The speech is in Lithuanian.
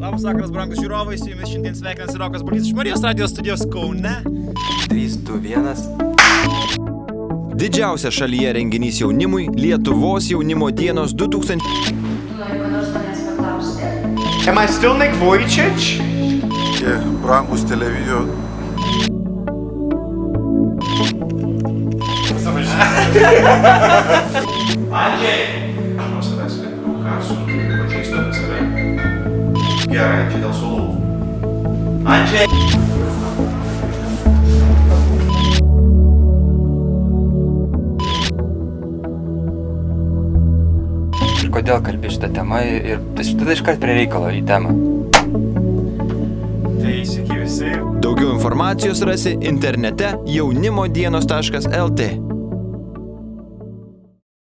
Labas vakaras, brangus žiūrovai, su jumis šiandien sveikinasi Rokas Balys iš Marijos radijos studijos Kaune. 3, 2, 1. Didžiausias šalyje renginys jaunimui - Lietuvos jaunimo dienos 2000. Noriu ko nors manęs paklausti. Am I still Nick Vujicic? Tie brangus televizijos Andžiai! nuo savęs lietuvių ką su pažįstu apie save. Gerai, čia dėl sulų. Andžiai! Ir kodėl kalbi šitą temą ir tada iškart prie reikalo į temą. Tai sveiki visi. Daugiau informacijos rasi internete jaunimodienos.lt.